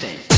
instinct.